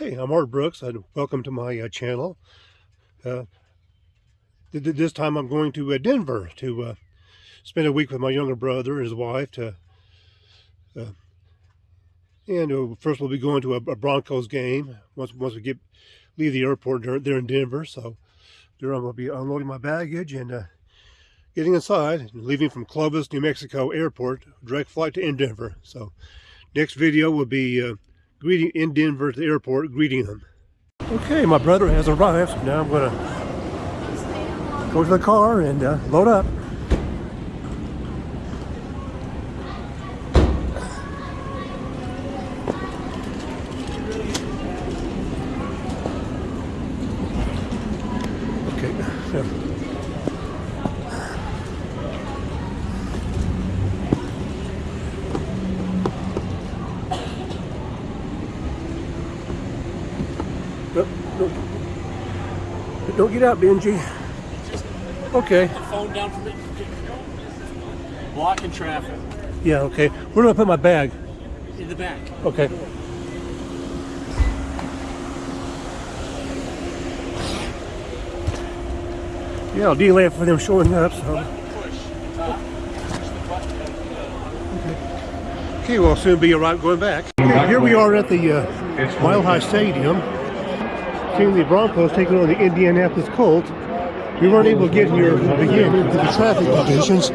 Hey, I'm Art Brooks and welcome to my uh, channel. Uh, th th this time I'm going to uh, Denver to uh, spend a week with my younger brother and his wife. To, uh, and uh, first we'll be going to a, a, Broncos game once once we get leave the airport there in Denver. So there I'm going to be unloading my baggage and getting inside and leaving from Clovis, New Mexico airport, direct flight to Denver. So next video will be greeting in Denver at the airport, greeting them. Okay, my brother has arrived. Now I'm to go to the car and uh, load up. Okay. Don't get out, Benji. Okay. phone down from it. Blocking traffic. Yeah, okay. Where do I put my bag? In the back. Okay. Yeah, I'll delay it for them showing up, so. Okay, okay we'll soon be arriving going back. Okay, here we are at the uh, Mile High Stadium seeing the Broncos taking on the Indianapolis Colts. We weren't able to get here begin with the traffic conditions.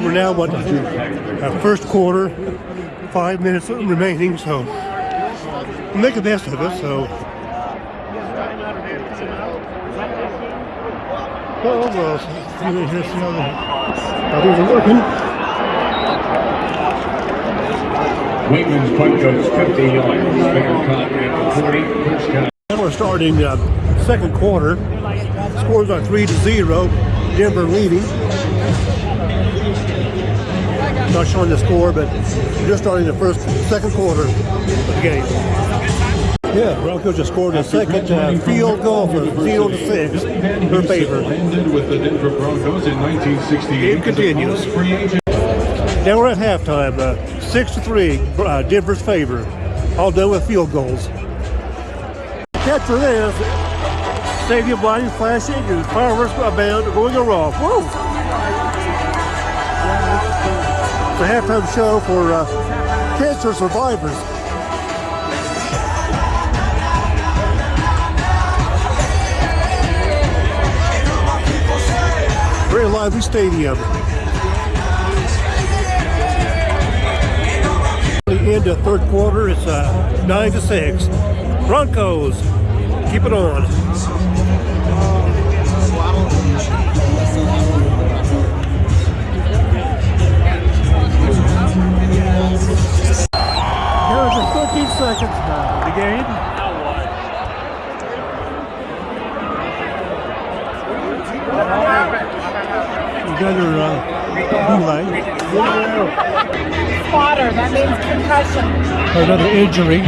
We're now, what, our first quarter, five minutes remaining, so make the best of it, so. Oh, well, here's the other. Others are looking. Waitman's punt goes 50 yards. Fair caught at the 40. First we're starting uh, second quarter. Scores are three to zero. Denver leading. Not showing the score, but just starting the first, second quarter of the game. Yeah, Broncos just scored a second uh, field goal for to six. Her favor. Ended with the Denver Broncos in 1968. Game continues. Now we're at halftime. Uh, six to three. Uh, Denver's favor. All done with field goals catch for this. Stadium lighting flashing and fireworks band going around. Woo! It's a halftime show for uh, cancer survivors. Very lively stadium. The end of third quarter, it's uh, 9 to 6. Broncos Keep it on. There's a 15 seconds now the game. Another uh, delay. Spotter, that means concussion. Another injury.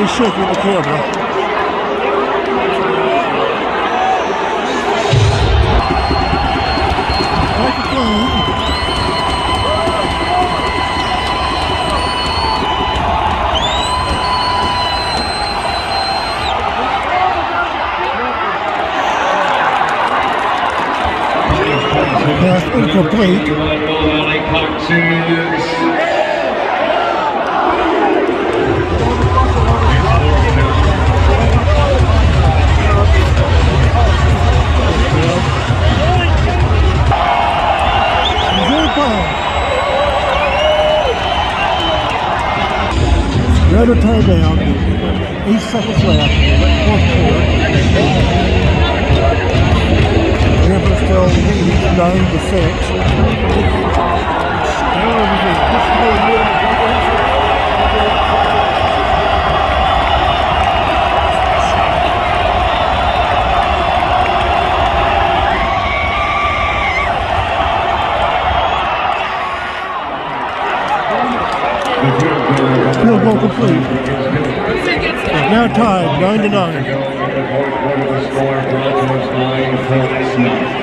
As you can see the shook in the camera. Microphone. Pass incomplete. another tie-down. Eight seconds left. Fourth quarter. Denver still leading 9 to 6. elbow complete. It's now tied, 9 to 9.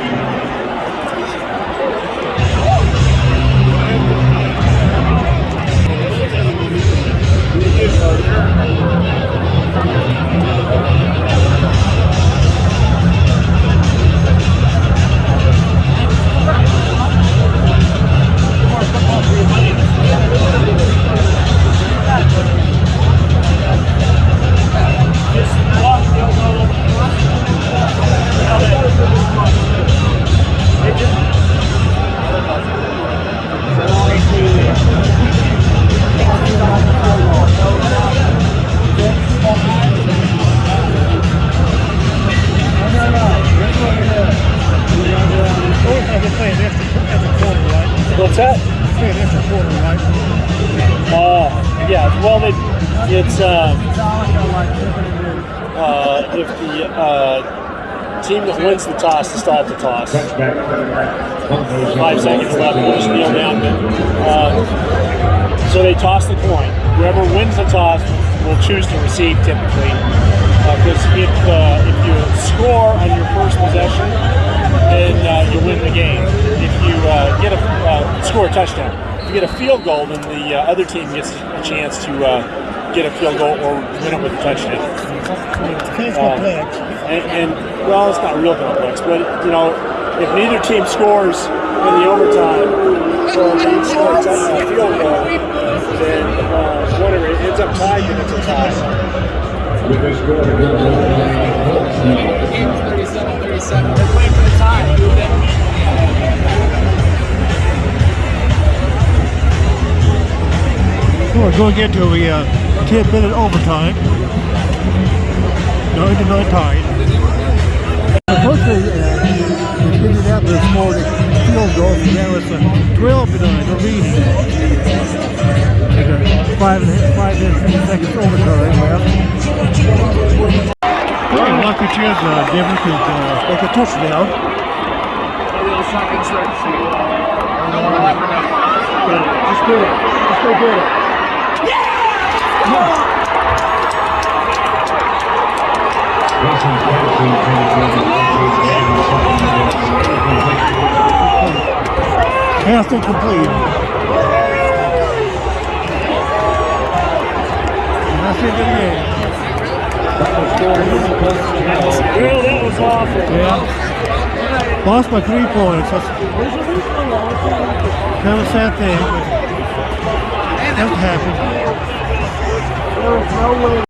It's quarter, right? Uh, yeah, well, it, it's... Uh, uh, if the uh, team that wins the toss to start the toss. Five seconds left, one kneel down. Uh, so they toss the coin. Whoever wins the toss will choose to receive typically. Because if uh, if you score on your first possession, then uh, you win the game. If you uh, get a uh, score a touchdown, if you get a field goal, then the uh, other team gets a chance to uh, get a field goal or win it with a touchdown. Um, and, and well, it's not real complex, but you know, if neither team scores in the overtime or they score a touchdown field goal, then uh, whatever it ends up tied, then it's a tie. With the 37 37. They're playing for the tie. We're going to a uh, 10 minute overtime. 9 to 9 tied. First they, uh, they figured out the score the field goal, it's uh, 12 to 9, they're leading. There's a five and a half, five minutes, 50 seconds overtime left. Well, lucky chance uh, Denver could uh, make a touchdown. It's not good start. Just do it. Just go get it. Wilson Patterson comes. Pass incomplete. Well, that was awful. Yeah. Lost by three points. That's kind of a sad thing, that happened. There was no way